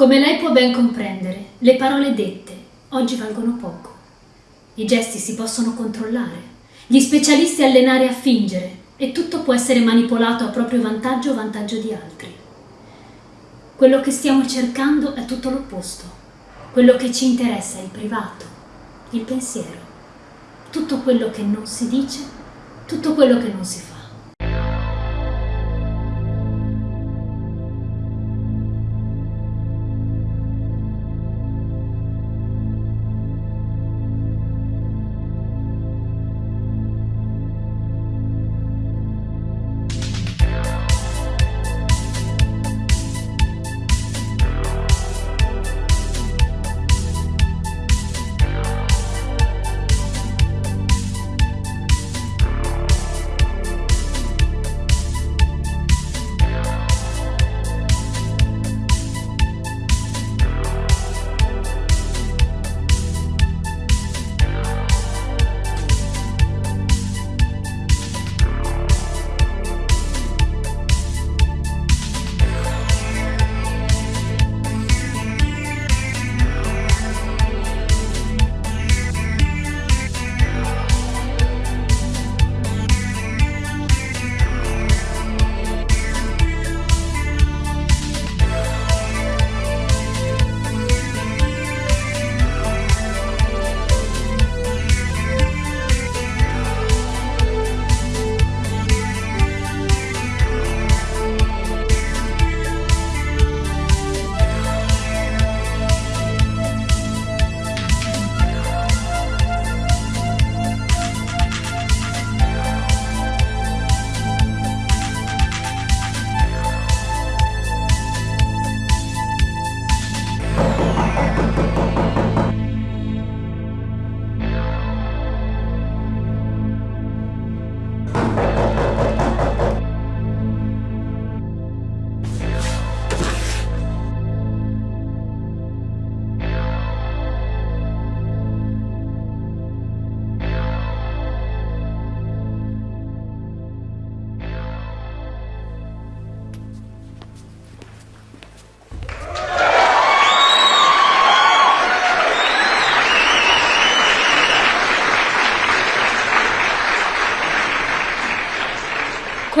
Come lei può ben comprendere, le parole dette oggi valgono poco. I gesti si possono controllare, gli specialisti allenare a fingere e tutto può essere manipolato a proprio vantaggio o vantaggio di altri. Quello che stiamo cercando è tutto l'opposto. Quello che ci interessa è il privato, il pensiero, tutto quello che non si dice, tutto quello che non si fa.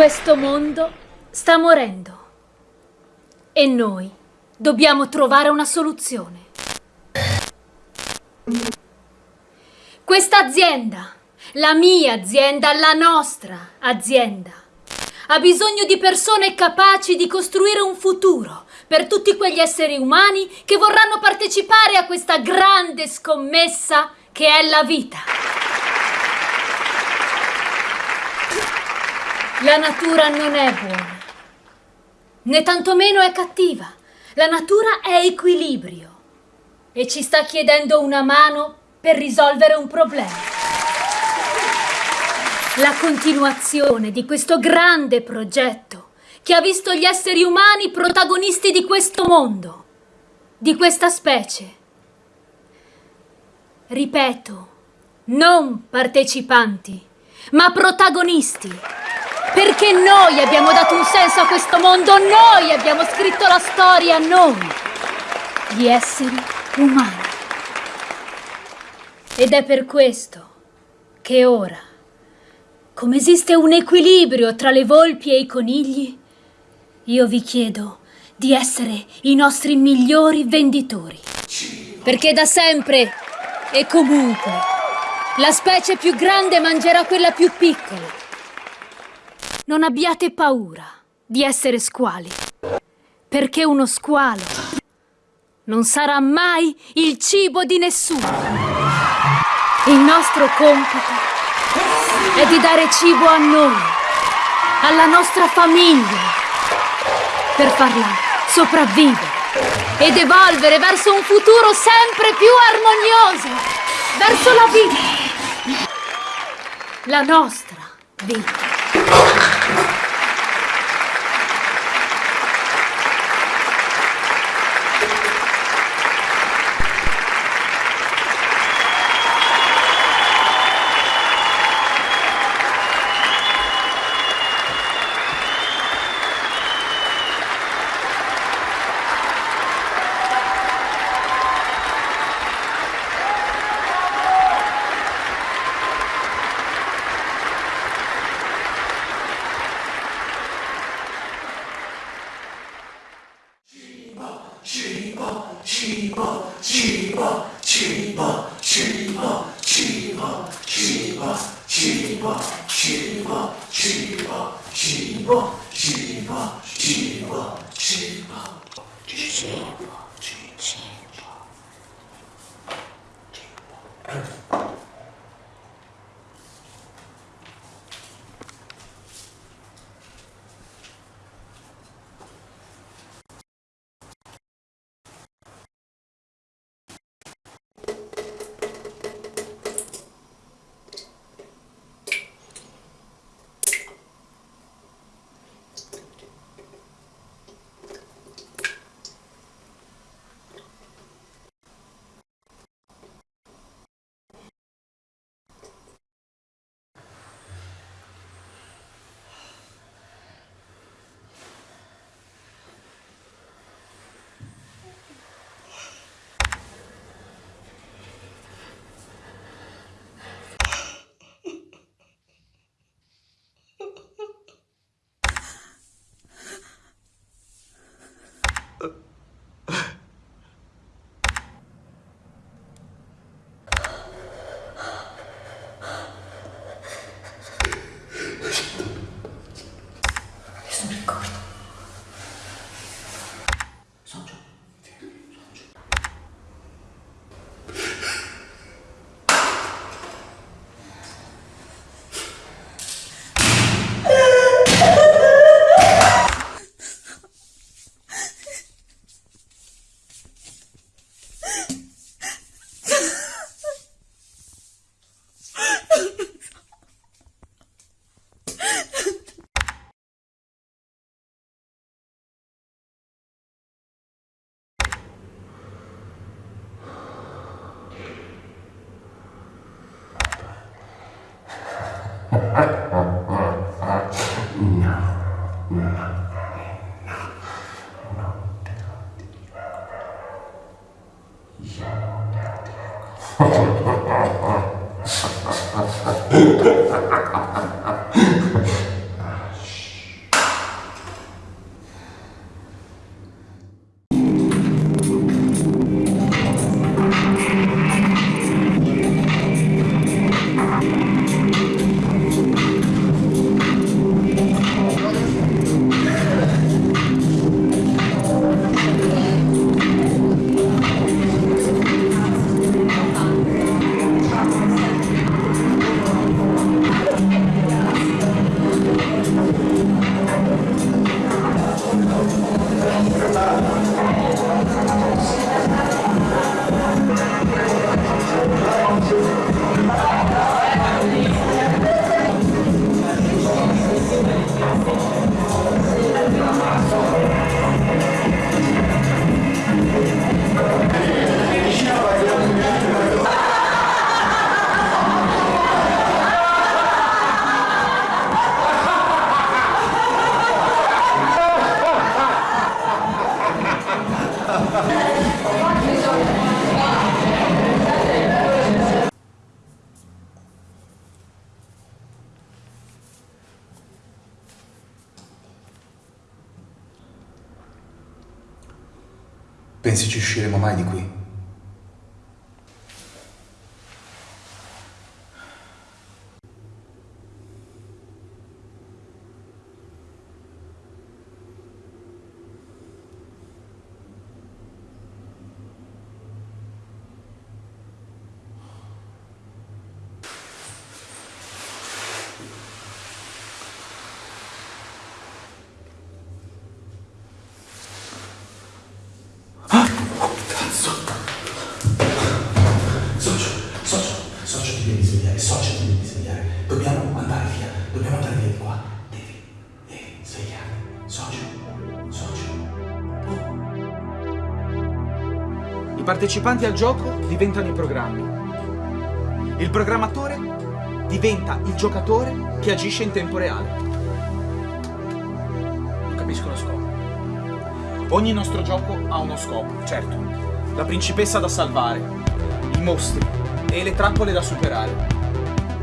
Questo mondo sta morendo e noi dobbiamo trovare una soluzione. Questa azienda, la mia azienda, la nostra azienda, ha bisogno di persone capaci di costruire un futuro per tutti quegli esseri umani che vorranno partecipare a questa grande scommessa che è la vita. La natura non è buona, né tantomeno è cattiva. La natura è equilibrio e ci sta chiedendo una mano per risolvere un problema. La continuazione di questo grande progetto che ha visto gli esseri umani protagonisti di questo mondo, di questa specie. Ripeto, non partecipanti, ma protagonisti. Perché noi abbiamo dato un senso a questo mondo, noi abbiamo scritto la storia, noi, gli esseri umani. Ed è per questo che ora, come esiste un equilibrio tra le volpi e i conigli, io vi chiedo di essere i nostri migliori venditori. Perché da sempre e comunque la specie più grande mangerà quella più piccola non abbiate paura di essere squali, perché uno squalo non sarà mai il cibo di nessuno. Il nostro compito è di dare cibo a noi, alla nostra famiglia, per farla sopravvivere ed evolvere verso un futuro sempre più armonioso, verso la vita, la nostra vita. 쉬워 쉬워 쉬워 쉬워 쉬워 쉬워 쉬워 쉬워 쉬워 쉬워 Pensi ci usciremo mai di qui? I partecipanti al gioco diventano i programmi. Il programmatore diventa il giocatore che agisce in tempo reale. Non capisco lo scopo. Ogni nostro gioco ha uno scopo, certo. La principessa da salvare, i mostri e le trappole da superare.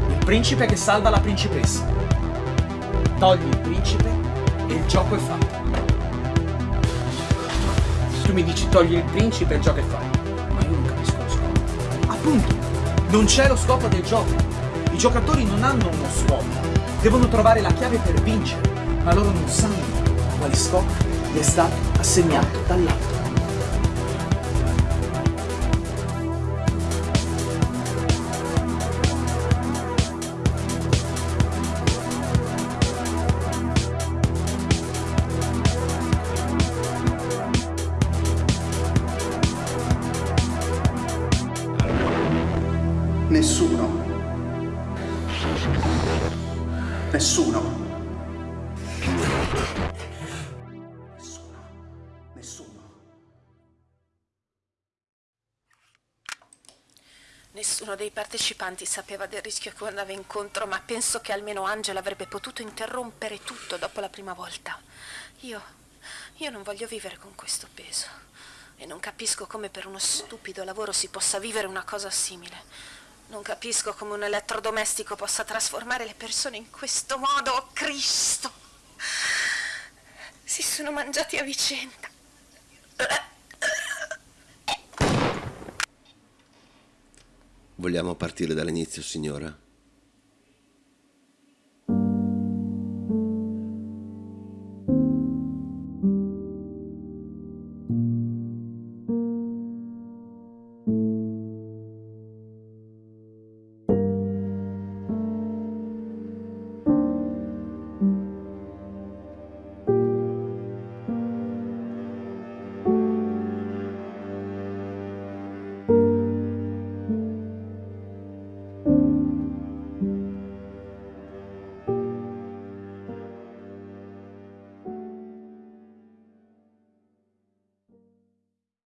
Il principe che salva la principessa. Togli il principe e il gioco è fatto. tu mi dici togli il principe e il gioco e fai. Ma io non capisco lo scopo. Appunto, non c'è lo scopo del gioco. I giocatori non hanno uno scopo. Devono trovare la chiave per vincere, ma loro non sanno quale scopo gli è stato assegnato dall'altro. Nessuno. Nessuno. Nessuno. Nessuno. Dei partecipanti sapeva del rischio che andava incontro, ma penso che almeno Angela avrebbe potuto interrompere tutto dopo la prima volta. Io. io non voglio vivere con questo peso. E non capisco come per uno stupido lavoro si possa vivere una cosa simile. Non capisco come un elettrodomestico possa trasformare le persone in questo modo. Oh Cristo! Si sono mangiati a vicenda. Vogliamo partire dall'inizio, signora?